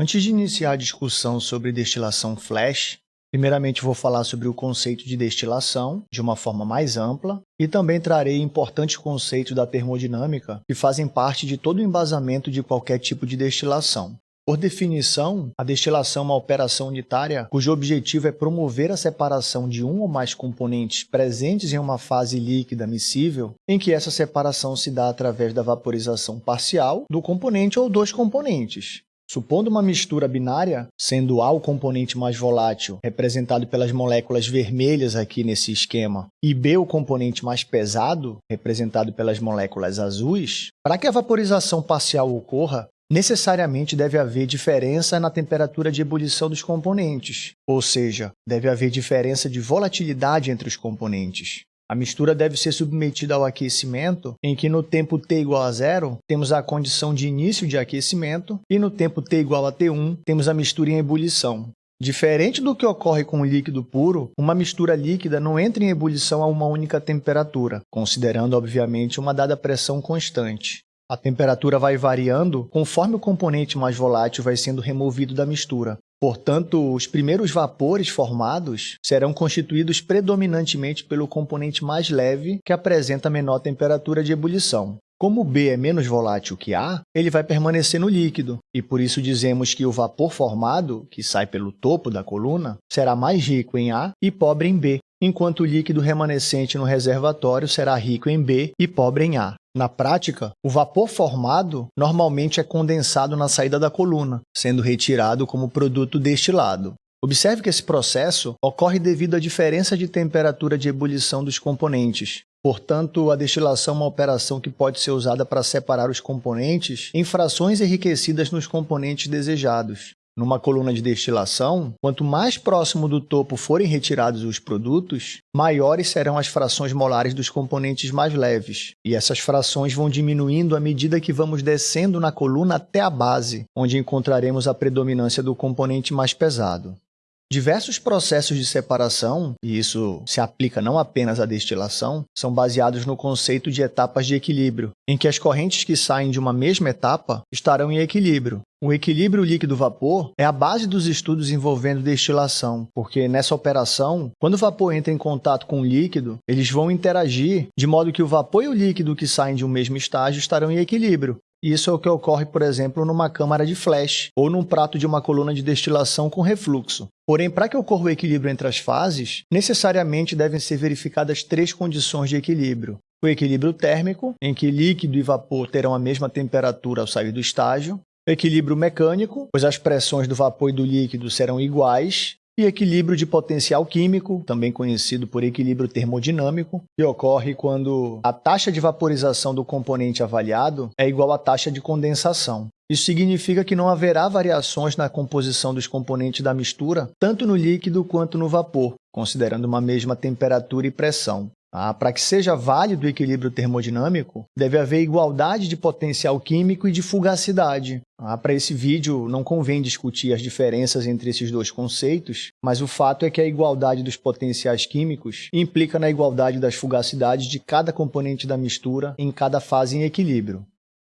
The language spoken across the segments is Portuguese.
Antes de iniciar a discussão sobre destilação flash, primeiramente vou falar sobre o conceito de destilação de uma forma mais ampla e também trarei importantes conceitos da termodinâmica que fazem parte de todo o embasamento de qualquer tipo de destilação. Por definição, a destilação é uma operação unitária cujo objetivo é promover a separação de um ou mais componentes presentes em uma fase líquida miscível, em que essa separação se dá através da vaporização parcial do componente ou dos componentes. Supondo uma mistura binária, sendo A o componente mais volátil, representado pelas moléculas vermelhas aqui nesse esquema, e B o componente mais pesado, representado pelas moléculas azuis, para que a vaporização parcial ocorra, necessariamente deve haver diferença na temperatura de ebulição dos componentes, ou seja, deve haver diferença de volatilidade entre os componentes. A mistura deve ser submetida ao aquecimento, em que no tempo t igual a zero, temos a condição de início de aquecimento, e no tempo t igual a T1, temos a mistura em ebulição. Diferente do que ocorre com o líquido puro, uma mistura líquida não entra em ebulição a uma única temperatura, considerando, obviamente, uma dada pressão constante. A temperatura vai variando conforme o componente mais volátil vai sendo removido da mistura, Portanto, os primeiros vapores formados serão constituídos predominantemente pelo componente mais leve, que apresenta menor temperatura de ebulição. Como B é menos volátil que A, ele vai permanecer no líquido, e por isso dizemos que o vapor formado, que sai pelo topo da coluna, será mais rico em A e pobre em B, enquanto o líquido remanescente no reservatório será rico em B e pobre em A. Na prática, o vapor formado normalmente é condensado na saída da coluna, sendo retirado como produto destilado. Observe que esse processo ocorre devido à diferença de temperatura de ebulição dos componentes. Portanto, a destilação é uma operação que pode ser usada para separar os componentes em frações enriquecidas nos componentes desejados numa coluna de destilação, quanto mais próximo do topo forem retirados os produtos, maiores serão as frações molares dos componentes mais leves. E essas frações vão diminuindo à medida que vamos descendo na coluna até a base, onde encontraremos a predominância do componente mais pesado. Diversos processos de separação, e isso se aplica não apenas à destilação, são baseados no conceito de etapas de equilíbrio, em que as correntes que saem de uma mesma etapa estarão em equilíbrio. O equilíbrio líquido-vapor é a base dos estudos envolvendo destilação, porque nessa operação, quando o vapor entra em contato com o líquido, eles vão interagir de modo que o vapor e o líquido que saem de um mesmo estágio estarão em equilíbrio. Isso é o que ocorre, por exemplo, numa câmara de flash ou num prato de uma coluna de destilação com refluxo. Porém, para que ocorra o equilíbrio entre as fases, necessariamente devem ser verificadas três condições de equilíbrio. O equilíbrio térmico, em que líquido e vapor terão a mesma temperatura ao sair do estágio. O equilíbrio mecânico, pois as pressões do vapor e do líquido serão iguais e equilíbrio de potencial químico, também conhecido por equilíbrio termodinâmico, que ocorre quando a taxa de vaporização do componente avaliado é igual à taxa de condensação. Isso significa que não haverá variações na composição dos componentes da mistura, tanto no líquido quanto no vapor, considerando uma mesma temperatura e pressão. Ah, Para que seja válido o equilíbrio termodinâmico, deve haver igualdade de potencial químico e de fugacidade. Ah, Para esse vídeo, não convém discutir as diferenças entre esses dois conceitos, mas o fato é que a igualdade dos potenciais químicos implica na igualdade das fugacidades de cada componente da mistura em cada fase em equilíbrio.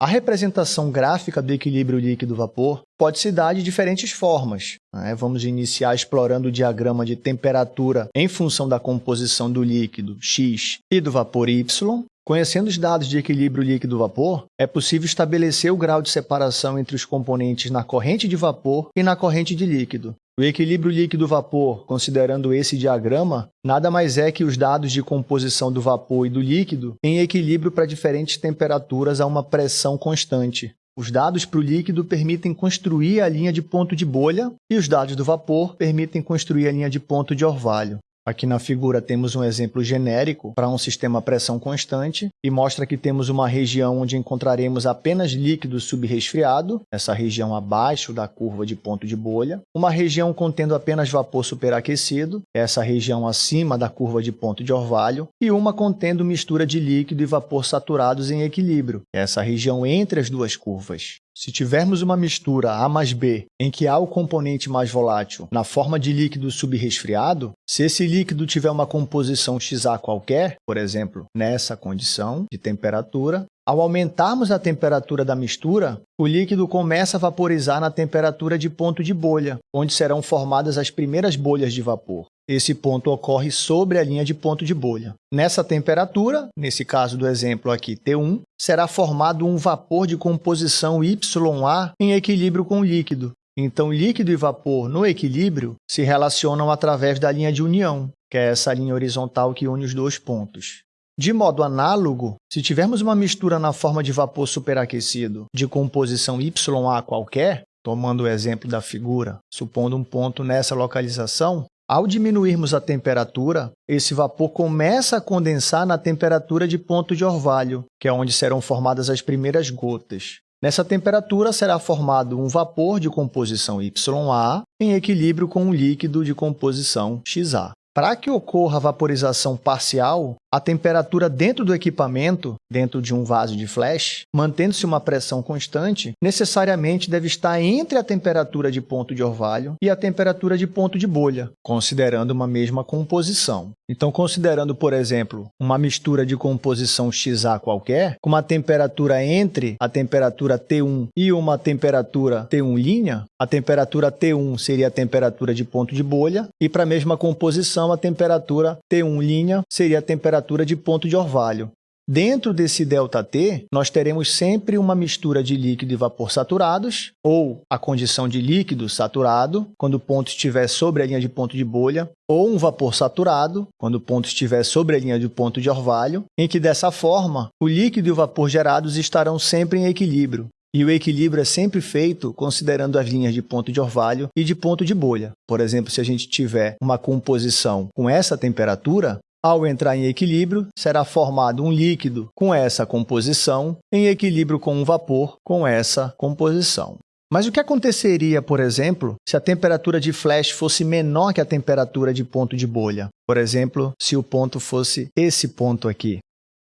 A representação gráfica do equilíbrio líquido-vapor pode se dar de diferentes formas. Né? Vamos iniciar explorando o diagrama de temperatura em função da composição do líquido X e do vapor Y. Conhecendo os dados de equilíbrio líquido-vapor, é possível estabelecer o grau de separação entre os componentes na corrente de vapor e na corrente de líquido. O equilíbrio líquido-vapor, considerando esse diagrama, nada mais é que os dados de composição do vapor e do líquido em equilíbrio para diferentes temperaturas a uma pressão constante. Os dados para o líquido permitem construir a linha de ponto de bolha e os dados do vapor permitem construir a linha de ponto de orvalho. Aqui na figura temos um exemplo genérico para um sistema a pressão constante e mostra que temos uma região onde encontraremos apenas líquido subresfriado, essa região abaixo da curva de ponto de bolha, uma região contendo apenas vapor superaquecido, essa região acima da curva de ponto de orvalho, e uma contendo mistura de líquido e vapor saturados em equilíbrio, essa região entre as duas curvas. Se tivermos uma mistura A mais B em que há o componente mais volátil na forma de líquido subresfriado, se esse líquido tiver uma composição XA qualquer, por exemplo, nessa condição de temperatura, Ao aumentarmos a temperatura da mistura, o líquido começa a vaporizar na temperatura de ponto de bolha, onde serão formadas as primeiras bolhas de vapor. Esse ponto ocorre sobre a linha de ponto de bolha. Nessa temperatura, nesse caso do exemplo aqui T1, será formado um vapor de composição YA em equilíbrio com o líquido. Então, líquido e vapor no equilíbrio se relacionam através da linha de união, que é essa linha horizontal que une os dois pontos. De modo análogo, se tivermos uma mistura na forma de vapor superaquecido de composição YA qualquer, tomando o exemplo da figura, supondo um ponto nessa localização, ao diminuirmos a temperatura, esse vapor começa a condensar na temperatura de ponto de orvalho, que é onde serão formadas as primeiras gotas. Nessa temperatura será formado um vapor de composição YA em equilíbrio com um líquido de composição XA. Para que ocorra a vaporização parcial, a temperatura dentro do equipamento, dentro de um vaso de flash, mantendo-se uma pressão constante, necessariamente deve estar entre a temperatura de ponto de orvalho e a temperatura de ponto de bolha, considerando uma mesma composição. Então, considerando, por exemplo, uma mistura de composição XA qualquer, com uma temperatura entre a temperatura T1 e uma temperatura T1', a temperatura T1 seria a temperatura de ponto de bolha, e para a mesma composição, a temperatura T1' seria a temperatura temperatura de ponto de orvalho. Dentro desse ΔT, nós teremos sempre uma mistura de líquido e vapor saturados, ou a condição de líquido saturado, quando o ponto estiver sobre a linha de ponto de bolha, ou um vapor saturado, quando o ponto estiver sobre a linha de ponto de orvalho, em que, dessa forma, o líquido e o vapor gerados estarão sempre em equilíbrio, e o equilíbrio é sempre feito considerando as linhas de ponto de orvalho e de ponto de bolha. Por exemplo, se a gente tiver uma composição com essa temperatura, ao entrar em equilíbrio, será formado um líquido com essa composição em equilíbrio com um vapor com essa composição. Mas o que aconteceria, por exemplo, se a temperatura de flash fosse menor que a temperatura de ponto de bolha? Por exemplo, se o ponto fosse esse ponto aqui.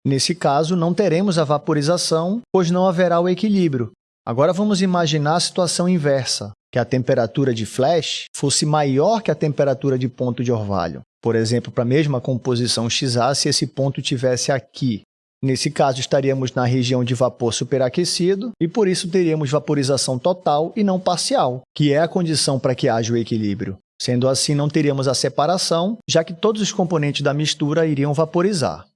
Nesse caso, não teremos a vaporização, pois não haverá o equilíbrio. Agora vamos imaginar a situação inversa, que a temperatura de flash fosse maior que a temperatura de ponto de orvalho. Por exemplo, para a mesma composição XA, se esse ponto tivesse aqui. Nesse caso, estaríamos na região de vapor superaquecido e, por isso, teríamos vaporização total e não parcial, que é a condição para que haja o equilíbrio. Sendo assim, não teríamos a separação, já que todos os componentes da mistura iriam vaporizar.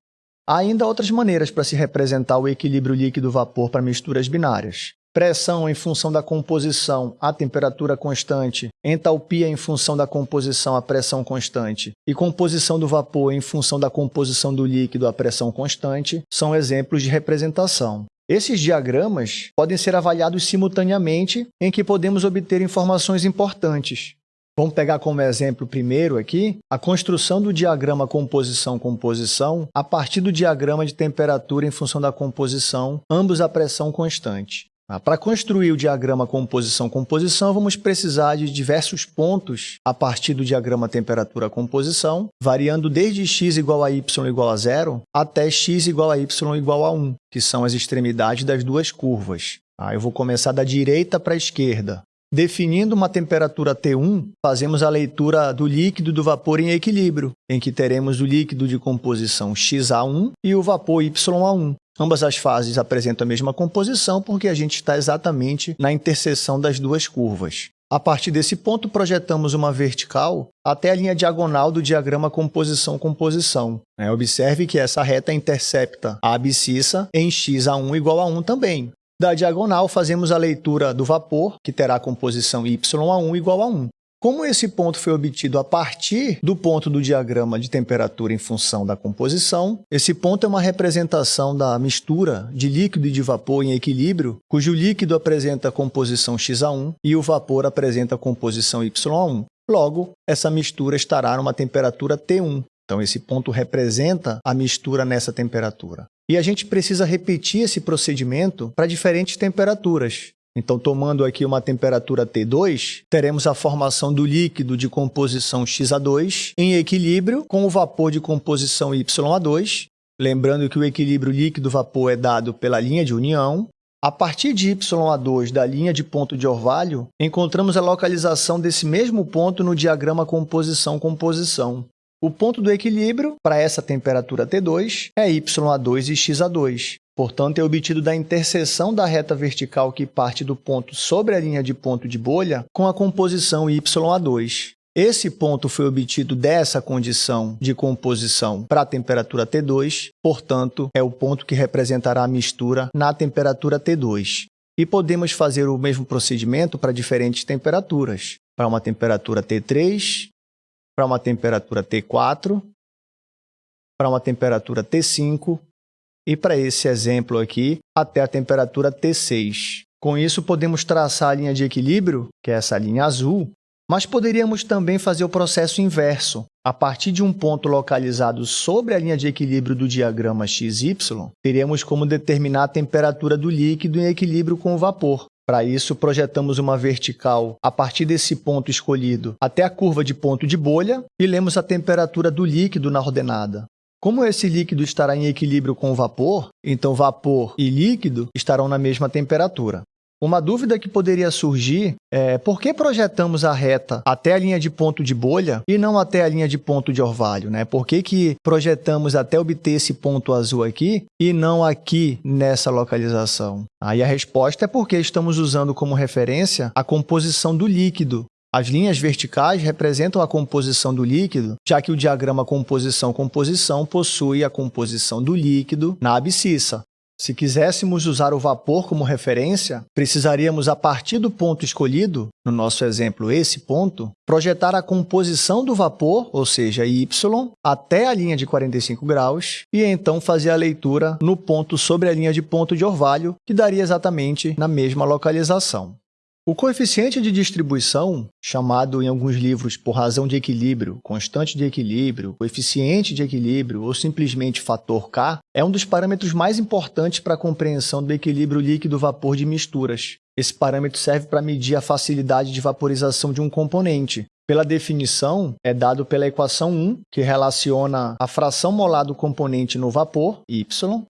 Há ainda outras maneiras para se representar o equilíbrio líquido-vapor para misturas binárias pressão em função da composição a temperatura constante, entalpia em função da composição a pressão constante e composição do vapor em função da composição do líquido a pressão constante, são exemplos de representação. Esses diagramas podem ser avaliados simultaneamente em que podemos obter informações importantes. Vamos pegar como exemplo primeiro aqui a construção do diagrama composição-composição a partir do diagrama de temperatura em função da composição, ambos a pressão constante. Ah, para construir o diagrama composição-composição, vamos precisar de diversos pontos a partir do diagrama temperatura-composição, variando desde x igual a y igual a zero até x igual a y igual a 1, que são as extremidades das duas curvas. Ah, eu vou começar da direita para a esquerda. Definindo uma temperatura T1, fazemos a leitura do líquido do vapor em equilíbrio, em que teremos o líquido de composição XA1 e o vapor YA1. Ambas as fases apresentam a mesma composição porque a gente está exatamente na interseção das duas curvas. A partir desse ponto, projetamos uma vertical até a linha diagonal do diagrama composição-composição. É, observe que essa reta intercepta a abscissa em x a 1 igual a 1 também. Da diagonal, fazemos a leitura do vapor, que terá a composição y a 1 igual a 1. Como esse ponto foi obtido a partir do ponto do diagrama de temperatura em função da composição, esse ponto é uma representação da mistura de líquido e de vapor em equilíbrio, cujo líquido apresenta a composição XA1 e o vapor apresenta a composição YA1. Logo, essa mistura estará numa temperatura T1. Então, esse ponto representa a mistura nessa temperatura. E a gente precisa repetir esse procedimento para diferentes temperaturas. Então, tomando aqui uma temperatura T2, teremos a formação do líquido de composição XA2 em equilíbrio com o vapor de composição YA2. Lembrando que o equilíbrio líquido-vapor é dado pela linha de união. A partir de YA2 da linha de ponto de orvalho, encontramos a localização desse mesmo ponto no diagrama composição-composição. O ponto do equilíbrio para essa temperatura T2 é YA2 e XA2. Portanto, é obtido da interseção da reta vertical que parte do ponto sobre a linha de ponto de bolha com a composição YA2. Esse ponto foi obtido dessa condição de composição para a temperatura T2, portanto, é o ponto que representará a mistura na temperatura T2. E podemos fazer o mesmo procedimento para diferentes temperaturas. Para uma temperatura T3, para uma temperatura T4, para uma temperatura T5 e para esse exemplo aqui, até a temperatura T6. Com isso, podemos traçar a linha de equilíbrio, que é essa linha azul, mas poderíamos também fazer o processo inverso. A partir de um ponto localizado sobre a linha de equilíbrio do diagrama XY, teríamos como determinar a temperatura do líquido em equilíbrio com o vapor. Para isso, projetamos uma vertical a partir desse ponto escolhido até a curva de ponto de bolha e lemos a temperatura do líquido na ordenada. Como esse líquido estará em equilíbrio com o vapor, então vapor e líquido estarão na mesma temperatura. Uma dúvida que poderia surgir é por que projetamos a reta até a linha de ponto de bolha e não até a linha de ponto de orvalho? Né? Por que, que projetamos até obter esse ponto azul aqui e não aqui nessa localização? Aí a resposta é porque estamos usando como referência a composição do líquido as linhas verticais representam a composição do líquido, já que o diagrama composição-composição possui a composição do líquido na abscissa. Se quiséssemos usar o vapor como referência, precisaríamos, a partir do ponto escolhido, no nosso exemplo esse ponto, projetar a composição do vapor, ou seja, y, até a linha de 45 graus e então fazer a leitura no ponto sobre a linha de ponto de orvalho, que daria exatamente na mesma localização. O coeficiente de distribuição, chamado em alguns livros por razão de equilíbrio, constante de equilíbrio, coeficiente de equilíbrio ou simplesmente fator K, é um dos parâmetros mais importantes para a compreensão do equilíbrio líquido-vapor de misturas. Esse parâmetro serve para medir a facilidade de vaporização de um componente. Pela definição, é dado pela equação 1, que relaciona a fração molar do componente no vapor, y,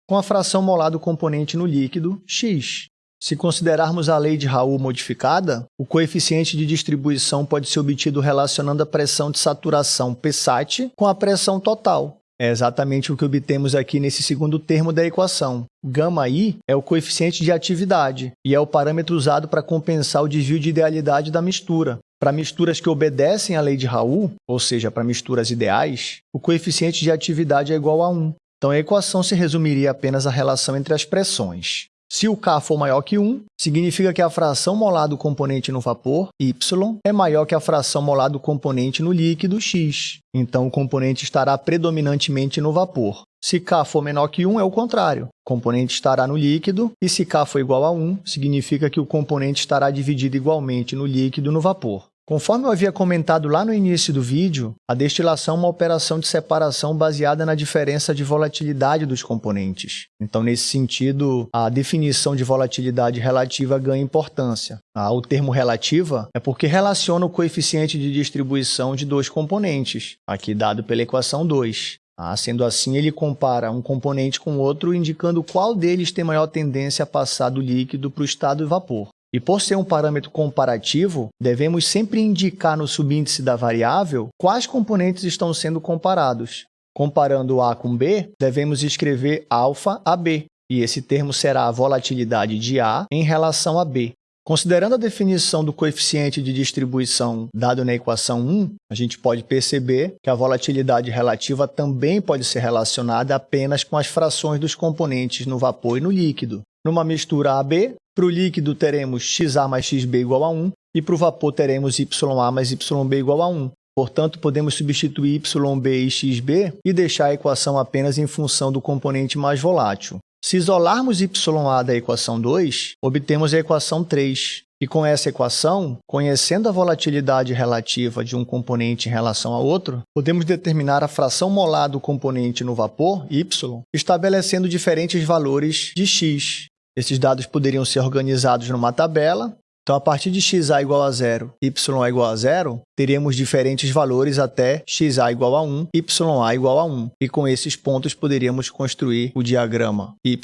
com a fração molar do componente no líquido, x. Se considerarmos a lei de Raoult modificada, o coeficiente de distribuição pode ser obtido relacionando a pressão de saturação Psat com a pressão total. É exatamente o que obtemos aqui nesse segundo termo da equação. Γi é o coeficiente de atividade e é o parâmetro usado para compensar o desvio de idealidade da mistura. Para misturas que obedecem à lei de Raoult, ou seja, para misturas ideais, o coeficiente de atividade é igual a 1. Então, a equação se resumiria apenas à relação entre as pressões. Se o K for maior que 1, significa que a fração molar do componente no vapor, y, é maior que a fração molar do componente no líquido, x. Então, o componente estará predominantemente no vapor. Se K for menor que 1, é o contrário. O componente estará no líquido, e se K for igual a 1, significa que o componente estará dividido igualmente no líquido e no vapor. Conforme eu havia comentado lá no início do vídeo, a destilação é uma operação de separação baseada na diferença de volatilidade dos componentes. Então, nesse sentido, a definição de volatilidade relativa ganha importância. Ah, o termo relativa é porque relaciona o coeficiente de distribuição de dois componentes, aqui dado pela equação 2. Ah, sendo assim, ele compara um componente com outro, indicando qual deles tem maior tendência a passar do líquido para o estado de vapor. E por ser um parâmetro comparativo, devemos sempre indicar no subíndice da variável quais componentes estão sendo comparados. Comparando A com B, devemos escrever alfa a B, e esse termo será a volatilidade de A em relação a B. Considerando a definição do coeficiente de distribuição dado na equação 1, a gente pode perceber que a volatilidade relativa também pode ser relacionada apenas com as frações dos componentes no vapor e no líquido. Numa mistura AB, para o líquido teremos XA mais XB igual a 1 e para o vapor teremos YA mais YB igual a 1. Portanto, podemos substituir YB e XB e deixar a equação apenas em função do componente mais volátil. Se isolarmos YA da equação 2, obtemos a equação 3. E com essa equação, conhecendo a volatilidade relativa de um componente em relação a outro, podemos determinar a fração molar do componente no vapor, y, estabelecendo diferentes valores de x. Esses dados poderiam ser organizados numa tabela. Então, a partir de xa igual a zero, y igual a zero, teríamos diferentes valores até xa igual a 1, ya igual a 1. E com esses pontos poderíamos construir o diagrama y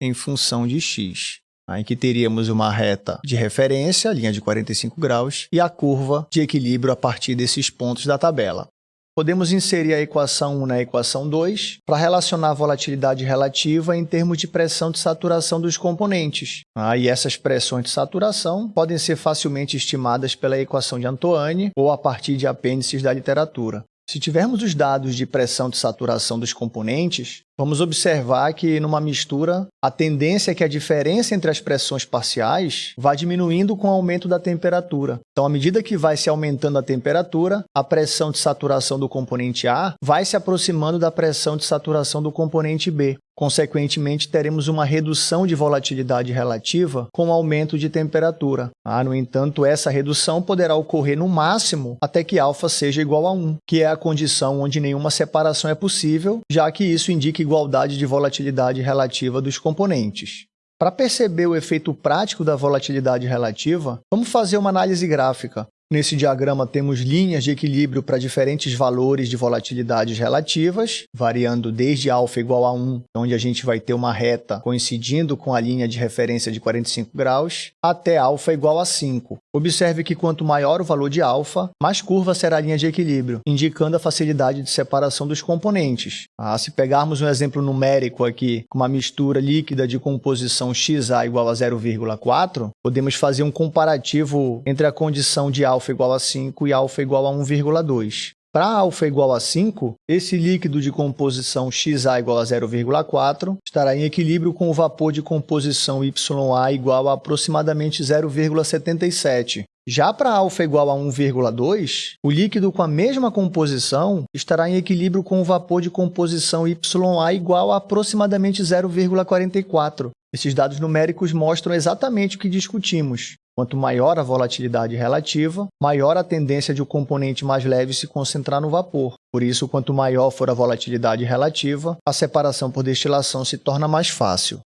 em função de x. Em que teríamos uma reta de referência, linha de 45 graus, e a curva de equilíbrio a partir desses pontos da tabela. Podemos inserir a equação 1 na equação 2 para relacionar a volatilidade relativa em termos de pressão de saturação dos componentes. Ah, e essas pressões de saturação podem ser facilmente estimadas pela equação de Antoine ou a partir de apêndices da literatura. Se tivermos os dados de pressão de saturação dos componentes, vamos observar que numa mistura, a tendência é que a diferença entre as pressões parciais vá diminuindo com o aumento da temperatura. Então, à medida que vai se aumentando a temperatura, a pressão de saturação do componente A vai se aproximando da pressão de saturação do componente B. Consequentemente, teremos uma redução de volatilidade relativa com aumento de temperatura. Ah, no entanto, essa redução poderá ocorrer no máximo até que α seja igual a 1, que é a condição onde nenhuma separação é possível, já que isso indica igualdade de volatilidade relativa dos componentes. Para perceber o efeito prático da volatilidade relativa, vamos fazer uma análise gráfica. Nesse diagrama temos linhas de equilíbrio para diferentes valores de volatilidades relativas, variando desde α igual a 1, onde a gente vai ter uma reta coincidindo com a linha de referência de 45 graus, até α igual a 5. Observe que quanto maior o valor de alfa, mais curva será a linha de equilíbrio, indicando a facilidade de separação dos componentes. Ah, se pegarmos um exemplo numérico aqui, com uma mistura líquida de composição XA igual a 0,4, podemos fazer um comparativo entre a condição de alfa igual a 5 e alfa igual a 1,2. Para α igual a 5, esse líquido de composição XA igual a 0,4 estará em equilíbrio com o vapor de composição YA igual a aproximadamente 0,77. Já para α igual a 1,2, o líquido com a mesma composição estará em equilíbrio com o vapor de composição YA igual a aproximadamente 0,44. Esses dados numéricos mostram exatamente o que discutimos. Quanto maior a volatilidade relativa, maior a tendência de o componente mais leve se concentrar no vapor. Por isso, quanto maior for a volatilidade relativa, a separação por destilação se torna mais fácil.